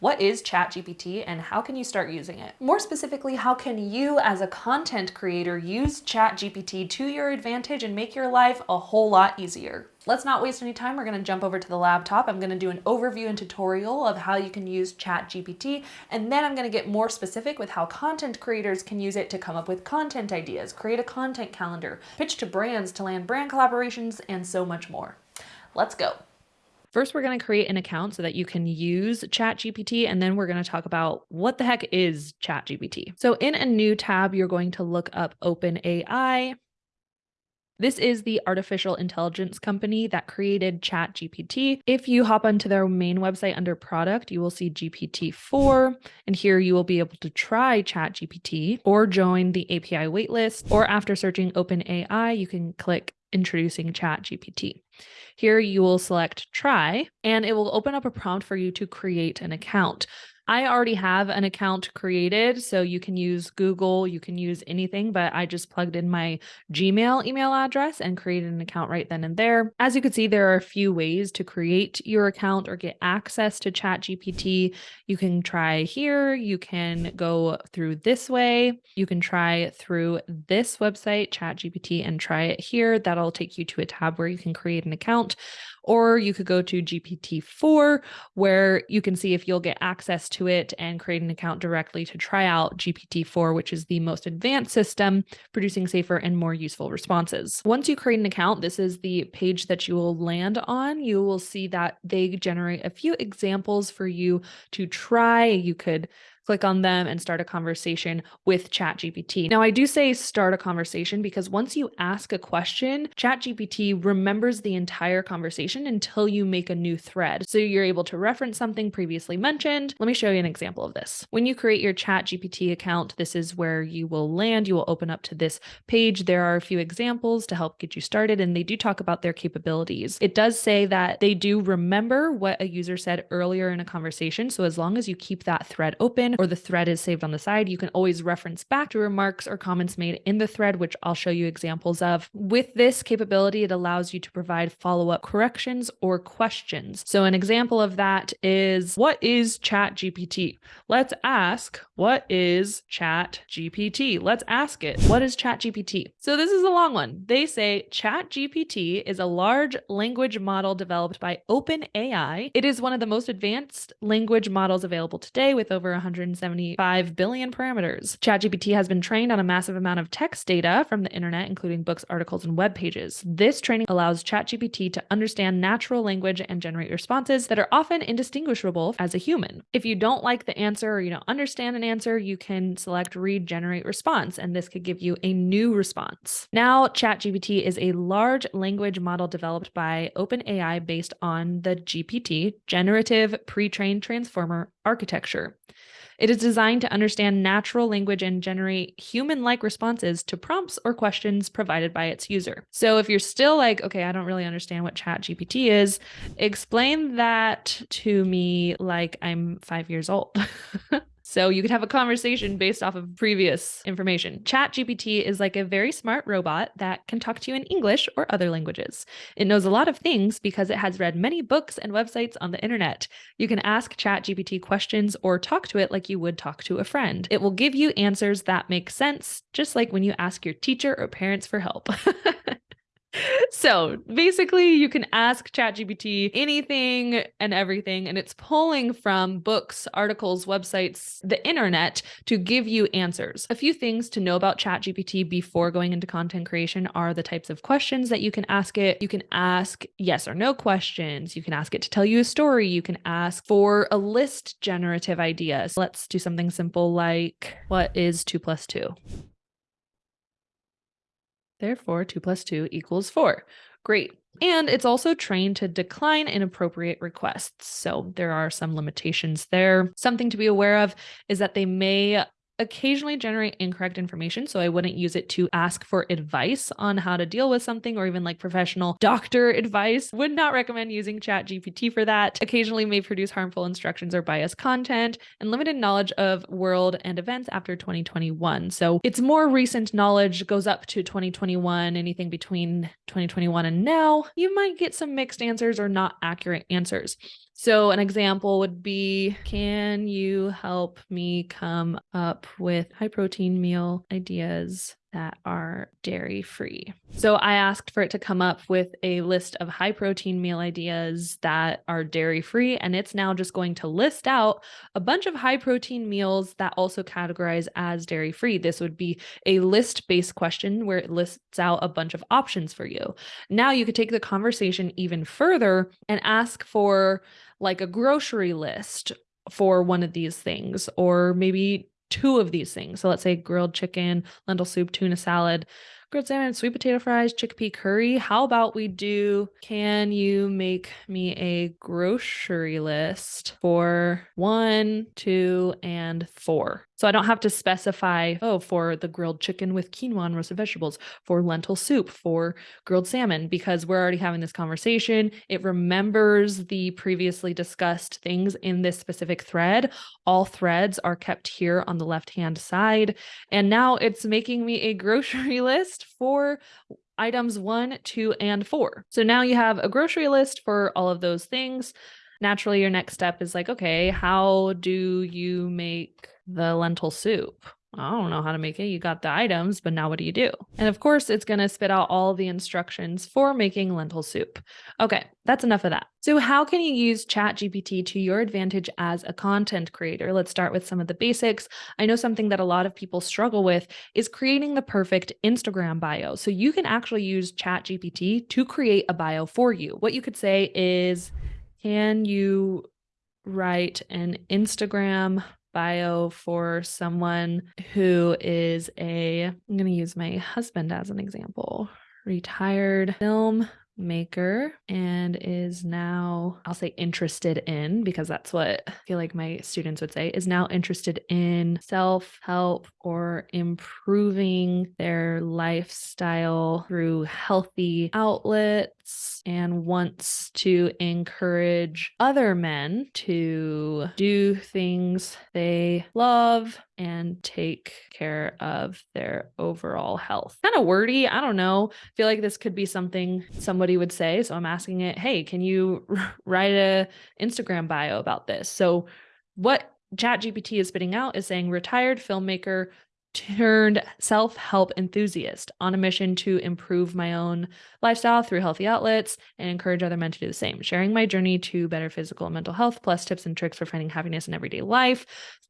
what is ChatGPT and how can you start using it? More specifically, how can you as a content creator use ChatGPT to your advantage and make your life a whole lot easier? Let's not waste any time. We're gonna jump over to the laptop. I'm gonna do an overview and tutorial of how you can use ChatGPT, and then I'm gonna get more specific with how content creators can use it to come up with content ideas, create a content calendar, pitch to brands to land brand collaborations, and so much more. Let's go. First, we're going to create an account so that you can use ChatGPT, and then we're going to talk about what the heck is ChatGPT. So in a new tab, you're going to look up OpenAI. This is the artificial intelligence company that created ChatGPT. If you hop onto their main website under product, you will see GPT-4, and here you will be able to try ChatGPT or join the API waitlist, or after searching OpenAI, you can click introducing ChatGPT. Here you will select try, and it will open up a prompt for you to create an account. I already have an account created, so you can use Google, you can use anything, but I just plugged in my Gmail email address and created an account right then and there. As you can see, there are a few ways to create your account or get access to ChatGPT. You can try here, you can go through this way, you can try through this website, ChatGPT, and try it here. That'll take you to a tab where you can create an account. Or you could go to GPT-4 where you can see if you'll get access to it and create an account directly to try out GPT-4, which is the most advanced system, producing safer and more useful responses. Once you create an account, this is the page that you will land on. You will see that they generate a few examples for you to try. You could click on them and start a conversation with ChatGPT. Now, I do say start a conversation because once you ask a question, ChatGPT remembers the entire conversation until you make a new thread. So you're able to reference something previously mentioned. Let me show you an example of this. When you create your ChatGPT account, this is where you will land. You will open up to this page. There are a few examples to help get you started, and they do talk about their capabilities. It does say that they do remember what a user said earlier in a conversation. So as long as you keep that thread open, or the thread is saved on the side, you can always reference back to remarks or comments made in the thread, which I'll show you examples of. With this capability, it allows you to provide follow-up corrections or questions. So an example of that is, what is ChatGPT? Let's ask, what is ChatGPT? Let's ask it, what is ChatGPT? So this is a long one. They say ChatGPT is a large language model developed by OpenAI. It is one of the most advanced language models available today with over 100 175 billion parameters. ChatGPT has been trained on a massive amount of text data from the internet, including books, articles, and web pages. This training allows ChatGPT to understand natural language and generate responses that are often indistinguishable as a human. If you don't like the answer or you don't understand an answer, you can select regenerate response, and this could give you a new response. Now, ChatGPT is a large language model developed by OpenAI based on the GPT, Generative Pre-trained Transformer architecture. It is designed to understand natural language and generate human-like responses to prompts or questions provided by its user. So if you're still like, okay, I don't really understand what Chat GPT is, explain that to me like I'm five years old. So you could have a conversation based off of previous information. ChatGPT is like a very smart robot that can talk to you in English or other languages. It knows a lot of things because it has read many books and websites on the internet. You can ask ChatGPT questions or talk to it like you would talk to a friend. It will give you answers that make sense, just like when you ask your teacher or parents for help. so basically you can ask ChatGPT anything and everything, and it's pulling from books, articles, websites, the internet to give you answers. A few things to know about ChatGPT before going into content creation are the types of questions that you can ask it. You can ask yes or no questions. You can ask it to tell you a story. You can ask for a list generative ideas. Let's do something simple like what is two plus two? Therefore, 2 plus 2 equals 4. Great. And it's also trained to decline inappropriate requests. So there are some limitations there. Something to be aware of is that they may occasionally generate incorrect information. So I wouldn't use it to ask for advice on how to deal with something or even like professional doctor advice. Would not recommend using Chat GPT for that. Occasionally may produce harmful instructions or biased content and limited knowledge of world and events after 2021. So its more recent knowledge goes up to 2021, anything between 2021 and now, you might get some mixed answers or not accurate answers. So, an example would be Can you help me come up with high protein meal ideas that are dairy free. So I asked for it to come up with a list of high protein meal ideas that are dairy free. And it's now just going to list out a bunch of high protein meals that also categorize as dairy free. This would be a list based question where it lists out a bunch of options for you. Now you could take the conversation even further and ask for like a grocery list for one of these things, or maybe two of these things. So let's say grilled chicken, lentil soup, tuna salad, grilled salmon, sweet potato fries, chickpea curry. How about we do can you make me a grocery list for one, two, and four? So I don't have to specify, oh, for the grilled chicken with quinoa and roasted vegetables, for lentil soup, for grilled salmon, because we're already having this conversation. It remembers the previously discussed things in this specific thread. All threads are kept here on the left hand side. And now it's making me a grocery list for items one, two, and four. So now you have a grocery list for all of those things. Naturally, your next step is like, okay, how do you make the lentil soup. I don't know how to make it. You got the items, but now what do you do? And of course, it's going to spit out all the instructions for making lentil soup. Okay, that's enough of that. So, how can you use ChatGPT to your advantage as a content creator? Let's start with some of the basics. I know something that a lot of people struggle with is creating the perfect Instagram bio. So, you can actually use ChatGPT to create a bio for you. What you could say is, can you write an Instagram bio for someone who is a, I'm going to use my husband as an example, retired film maker and is now, I'll say interested in, because that's what I feel like my students would say, is now interested in self help or improving their lifestyle through healthy outlets and wants to encourage other men to do things they love and take care of their overall health. Kind of wordy. I don't know. I feel like this could be something somebody would say. So I'm asking it, hey, can you write a Instagram bio about this? So what ChatGPT is spitting out is saying retired filmmaker turned self help enthusiast on a mission to improve my own lifestyle through healthy outlets and encourage other men to do the same, sharing my journey to better physical and mental health, plus tips and tricks for finding happiness in everyday life.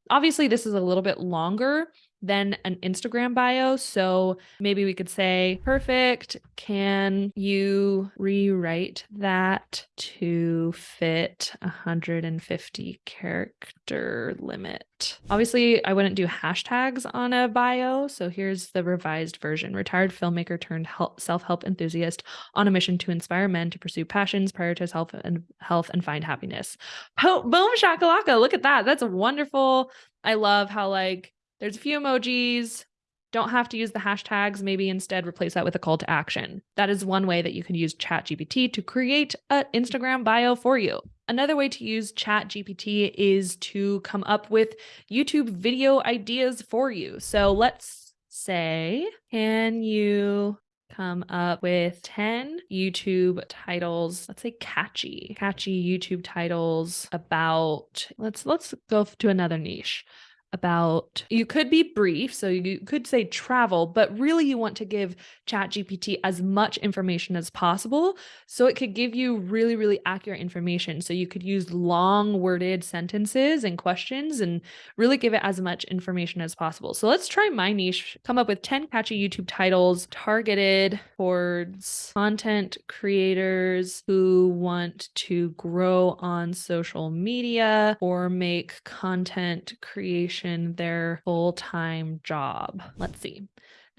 Obviously, this is a little bit longer than an Instagram bio. So maybe we could say, perfect. Can you rewrite that to fit 150 character limit? Obviously, I wouldn't do hashtags on a bio. So here's the revised version retired filmmaker turned self help enthusiast on a mission to inspire men to pursue passions, prioritize health and health, and find happiness. boom shakalaka. Look at that. That's wonderful. I love how like there's a few emojis. Don't have to use the hashtags. Maybe instead replace that with a call to action. That is one way that you can use ChatGPT to create an Instagram bio for you. Another way to use ChatGPT is to come up with YouTube video ideas for you. So let's say, can you come up with 10 YouTube titles, let's say catchy, catchy YouTube titles about let's let's go to another niche about you could be brief so you could say travel but really you want to give ChatGPT as much information as possible so it could give you really really accurate information. So you could use long worded sentences and questions and really give it as much information as possible. So let's try my niche come up with 10 catchy YouTube titles targeted towards content creators who want to grow on social media or make content creation their full time job. Let's see.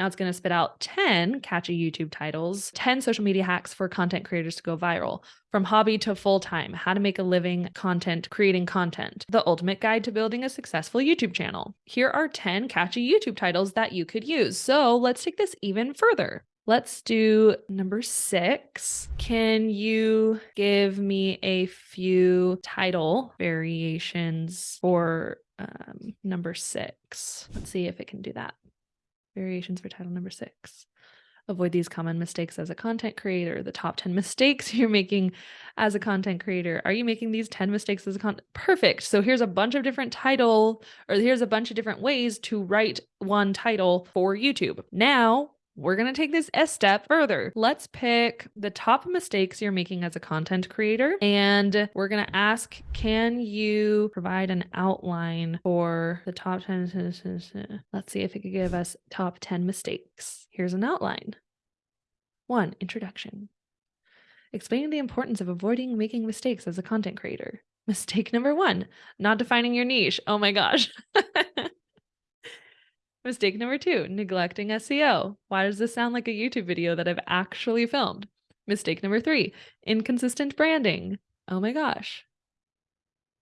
Now it's going to spit out 10 catchy YouTube titles, 10 social media hacks for content creators to go viral. From hobby to full time, how to make a living content creating content, the ultimate guide to building a successful YouTube channel. Here are 10 catchy YouTube titles that you could use. So let's take this even further. Let's do number six. Can you give me a few title variations for um, number six? Let's see if it can do that. Variations for title number six. avoid these common mistakes as a content creator, the top 10 mistakes you're making as a content creator. Are you making these 10 mistakes as a content? Perfect. So here's a bunch of different title, or here's a bunch of different ways to write one title for YouTube. Now we're going to take this a step further. Let's pick the top mistakes you're making as a content creator. And we're going to ask, can you provide an outline for the top 10? Let's see if it could give us top 10 mistakes. Here's an outline. One, introduction. Explaining the importance of avoiding making mistakes as a content creator. Mistake number one, not defining your niche. Oh my gosh. Mistake number two, neglecting SEO. Why does this sound like a YouTube video that I've actually filmed? Mistake number three, inconsistent branding. Oh my gosh.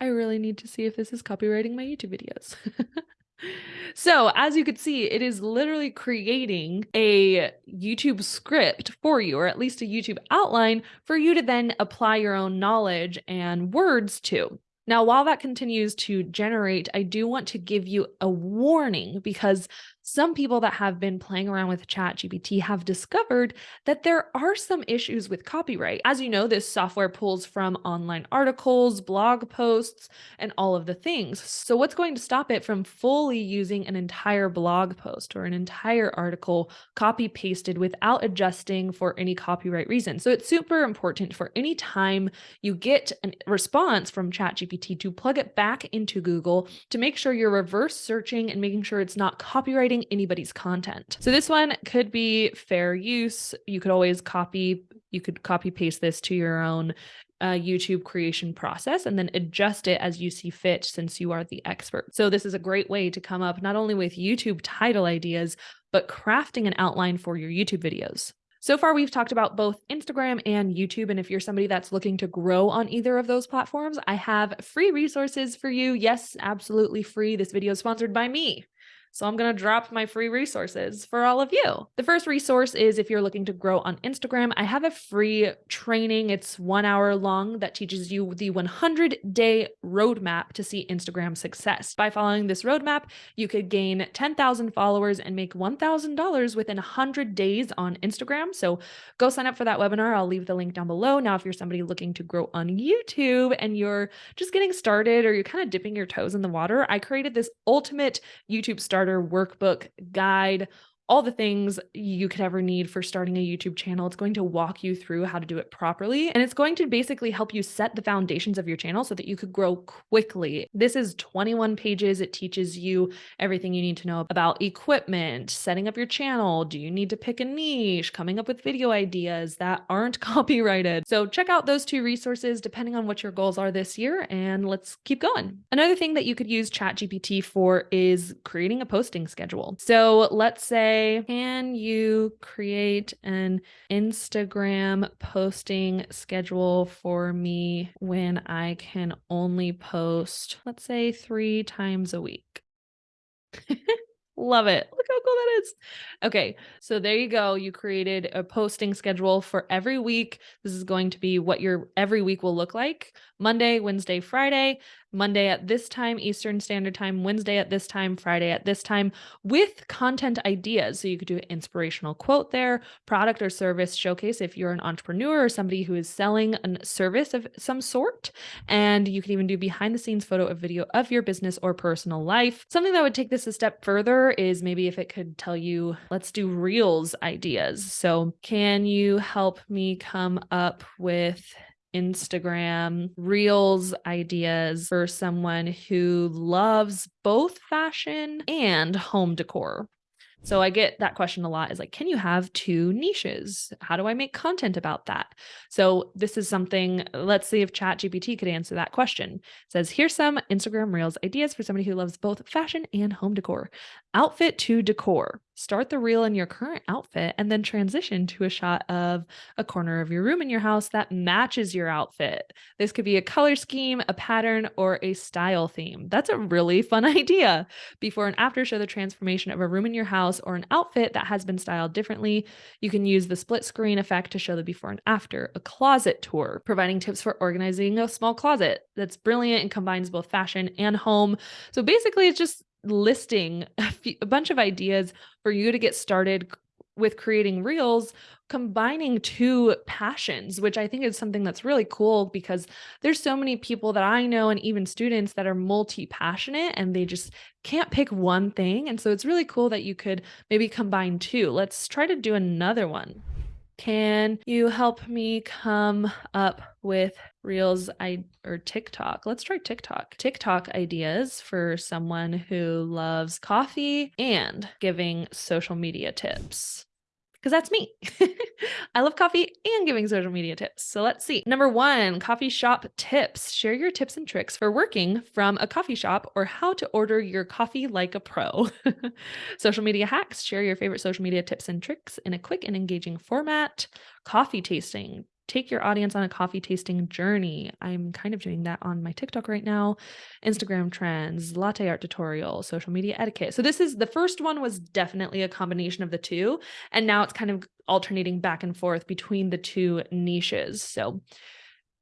I really need to see if this is copywriting my YouTube videos. so as you could see, it is literally creating a YouTube script for you, or at least a YouTube outline for you to then apply your own knowledge and words to. Now, while that continues to generate, I do want to give you a warning because some people that have been playing around with ChatGPT have discovered that there are some issues with copyright. As you know, this software pulls from online articles, blog posts, and all of the things. So what's going to stop it from fully using an entire blog post or an entire article copy pasted without adjusting for any copyright reason? So it's super important for any time you get a response from ChatGPT to plug it back into Google to make sure you're reverse searching and making sure it's not copyrighting anybody's content. So this one could be fair use. You could always copy, you could copy paste this to your own uh, YouTube creation process and then adjust it as you see fit since you are the expert. So this is a great way to come up not only with YouTube title ideas, but crafting an outline for your YouTube videos. So far, we've talked about both Instagram and YouTube. And if you're somebody that's looking to grow on either of those platforms, I have free resources for you. Yes, absolutely free. This video is sponsored by me. So I'm going to drop my free resources for all of you. The first resource is if you're looking to grow on Instagram, I have a free training. It's one hour long that teaches you the 100 day roadmap to see Instagram success. By following this roadmap, you could gain 10,000 followers and make $1,000 within 100 days on Instagram. So go sign up for that webinar. I'll leave the link down below. Now, if you're somebody looking to grow on YouTube and you're just getting started or you're kind of dipping your toes in the water, I created this ultimate YouTube starter starter workbook guide all the things you could ever need for starting a YouTube channel. It's going to walk you through how to do it properly. And it's going to basically help you set the foundations of your channel so that you could grow quickly. This is 21 pages. It teaches you everything you need to know about equipment, setting up your channel. Do you need to pick a niche, coming up with video ideas that aren't copyrighted? So check out those two resources depending on what your goals are this year. And let's keep going. Another thing that you could use ChatGPT for is creating a posting schedule. So let's say can you create an Instagram posting schedule for me when I can only post, let's say, three times a week? Love it. Look how cool that is. Okay, so there you go. You created a posting schedule for every week. This is going to be what your every week will look like. Monday, Wednesday, Friday. Monday at this time, Eastern Standard Time, Wednesday at this time, Friday at this time, with content ideas. So you could do an inspirational quote there, product or service showcase if you're an entrepreneur or somebody who is selling a service of some sort. And you can even do behind the scenes photo or video of your business or personal life. Something that would take this a step further is maybe if it could tell you, let's do reels ideas. So can you help me come up with Instagram reels ideas for someone who loves both fashion and home decor. So I get that question a lot is like, can you have two niches? How do I make content about that? So this is something, let's see if ChatGPT could answer that question. It says, here's some Instagram Reels ideas for somebody who loves both fashion and home decor. Outfit to decor. Start the reel in your current outfit and then transition to a shot of a corner of your room in your house that matches your outfit. This could be a color scheme, a pattern, or a style theme. That's a really fun idea. Before and after show the transformation of a room in your house or an outfit that has been styled differently. You can use the split screen effect to show the before and after. A closet tour, providing tips for organizing a small closet. That's brilliant and combines both fashion and home. So basically, it's just listing a, few, a bunch of ideas for you to get started with creating reels, combining two passions, which I think is something that's really cool because there's so many people that I know and even students that are multi-passionate and they just can't pick one thing. And so it's really cool that you could maybe combine two. Let's try to do another one. Can you help me come up with Reels I or TikTok? Let's try TikTok. TikTok ideas for someone who loves coffee and giving social media tips because that's me. I love coffee and giving social media tips. So let's see. Number one, coffee shop tips. Share your tips and tricks for working from a coffee shop or how to order your coffee like a pro. social media hacks. Share your favorite social media tips and tricks in a quick and engaging format. Coffee tasting take your audience on a coffee tasting journey. I'm kind of doing that on my TikTok right now. Instagram trends, latte art tutorial, social media etiquette. So this is the first one was definitely a combination of the two. And now it's kind of alternating back and forth between the two niches. So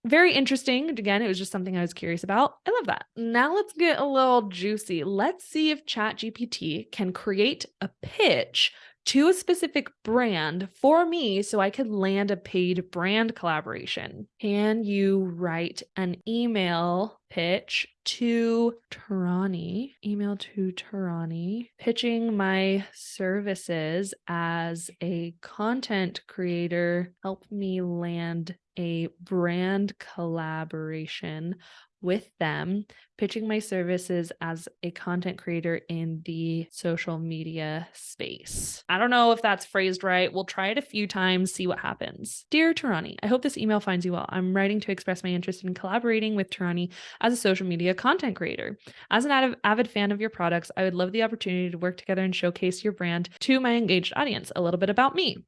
very interesting. Again, it was just something I was curious about. I love that. Now let's get a little juicy. Let's see if ChatGPT can create a pitch to a specific brand for me so I could land a paid brand collaboration. Can you write an email pitch to Tarani, email to Tarani, pitching my services as a content creator, help me land a brand collaboration with them, pitching my services as a content creator in the social media space. I don't know if that's phrased right. We'll try it a few times, see what happens. Dear Tarani, I hope this email finds you well. I'm writing to express my interest in collaborating with Tarani as a social media content creator. As an avid fan of your products, I would love the opportunity to work together and showcase your brand to my engaged audience. A little bit about me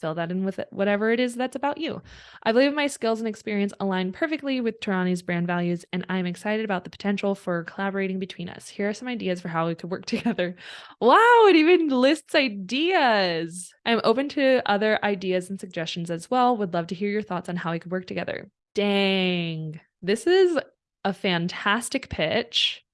fill that in with whatever it is that's about you. I believe my skills and experience align perfectly with Tarani's brand values, and I'm excited about the potential for collaborating between us. Here are some ideas for how we could work together. Wow, it even lists ideas. I'm open to other ideas and suggestions as well. Would love to hear your thoughts on how we could work together. Dang, this is a fantastic pitch.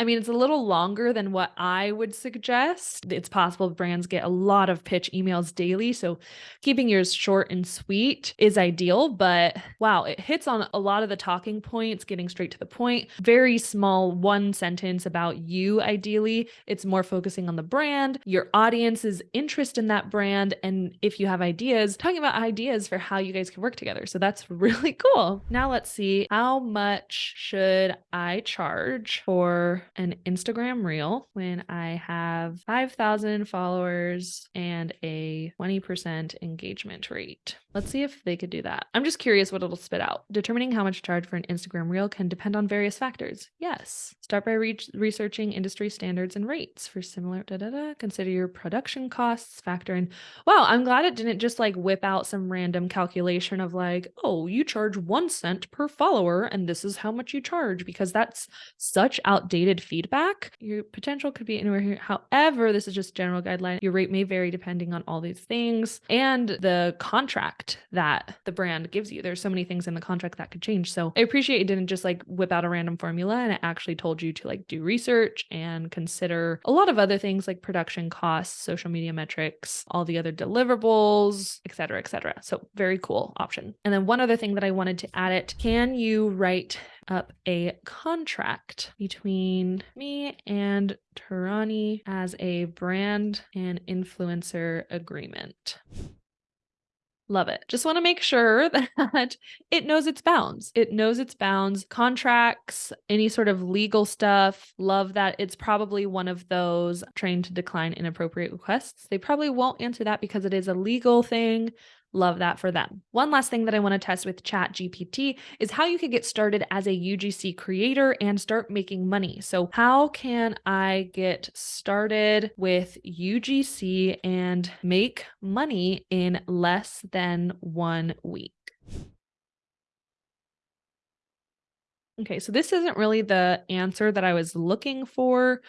I mean, it's a little longer than what I would suggest. It's possible brands get a lot of pitch emails daily. So keeping yours short and sweet is ideal. But wow, it hits on a lot of the talking points, getting straight to the point. Very small one sentence about you, ideally. It's more focusing on the brand, your audience's interest in that brand. And if you have ideas, talking about ideas for how you guys can work together. So that's really cool. Now let's see how much should I charge for an Instagram reel when I have 5,000 followers and a 20% engagement rate. Let's see if they could do that. I'm just curious what it'll spit out. Determining how much to charge for an Instagram reel can depend on various factors. Yes. Start by re researching industry standards and rates for similar da da da. Consider your production costs, factor in. Wow, I'm glad it didn't just like whip out some random calculation of like, oh, you charge one cent per follower and this is how much you charge because that's such outdated feedback. Your potential could be anywhere here. However, this is just general guideline. Your rate may vary depending on all these things and the contract that the brand gives you. There's so many things in the contract that could change. So I appreciate it didn't just like whip out a random formula and it actually told you to like do research and consider a lot of other things like production costs, social media metrics, all the other deliverables, etc., etc. So very cool option. And then one other thing that I wanted to add it, can you write up a contract between me and Tarani as a brand and influencer agreement. Love it. Just want to make sure that it knows its bounds. It knows its bounds, contracts, any sort of legal stuff. Love that it's probably one of those trained to decline inappropriate requests. They probably won't answer that because it is a legal thing. Love that for them. One last thing that I want to test with Chat GPT is how you could get started as a UGC creator and start making money. So, how can I get started with UGC and make money in less than one week? Okay, so this isn't really the answer that I was looking for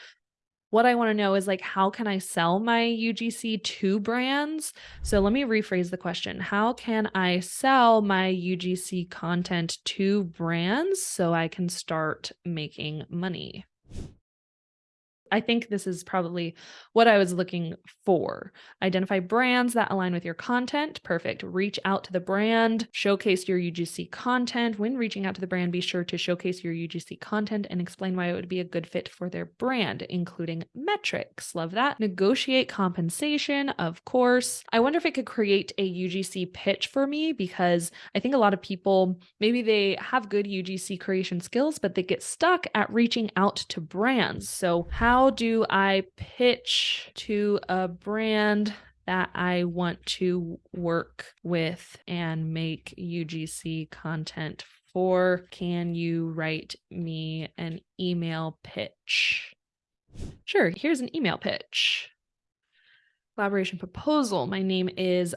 what I want to know is like, how can I sell my UGC to brands? So let me rephrase the question. How can I sell my UGC content to brands so I can start making money? I think this is probably what I was looking for. Identify brands that align with your content. Perfect. Reach out to the brand, showcase your UGC content. When reaching out to the brand, be sure to showcase your UGC content and explain why it would be a good fit for their brand, including metrics. Love that. Negotiate compensation, of course. I wonder if it could create a UGC pitch for me because I think a lot of people maybe they have good UGC creation skills, but they get stuck at reaching out to brands. So, how do I pitch to a brand that I want to work with and make UGC content for? Can you write me an email pitch? Sure, here's an email pitch. Collaboration proposal. My name is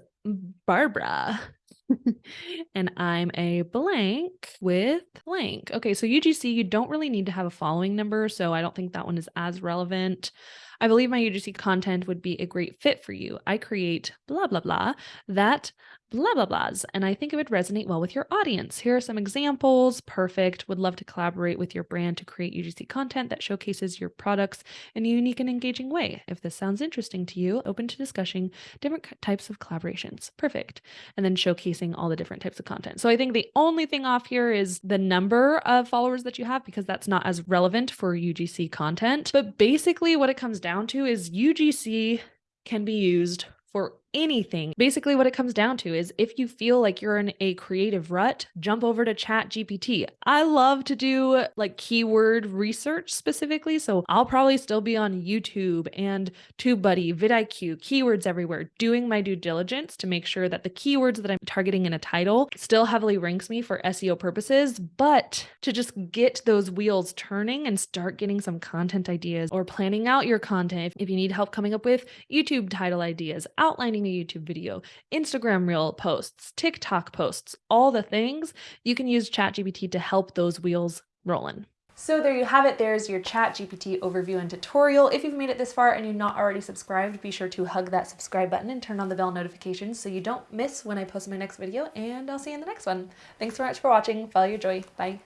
Barbara. and I'm a blank with blank. Okay, so UGC, you don't really need to have a following number, so I don't think that one is as relevant. I believe my UGC content would be a great fit for you. I create blah, blah, blah that blah, blah, blahs, and I think it would resonate well with your audience. Here are some examples. Perfect. Would love to collaborate with your brand to create UGC content that showcases your products in a unique and engaging way. If this sounds interesting to you, open to discussing different types of collaborations. Perfect. And then showcasing all the different types of content. So I think the only thing off here is the number of followers that you have because that's not as relevant for UGC content. But basically, what it comes down to is UGC can be used for anything. Basically, what it comes down to is if you feel like you're in a creative rut, jump over to Chat GPT. I love to do like keyword research specifically. So I'll probably still be on YouTube and TubeBuddy, vidIQ, keywords everywhere, doing my due diligence to make sure that the keywords that I'm targeting in a title still heavily ranks me for SEO purposes, but to just get those wheels turning and start getting some content ideas or planning out your content. If, you need help coming up with YouTube title ideas, outlining a YouTube video, Instagram reel posts, TikTok posts, all the things, you can use ChatGPT to help those wheels rolling. So there you have it. There's your chat GPT overview and tutorial. If you've made it this far and you're not already subscribed, be sure to hug that subscribe button and turn on the bell notifications so you don't miss when I post my next video and I'll see you in the next one. Thanks so much for watching. Follow your joy. Bye.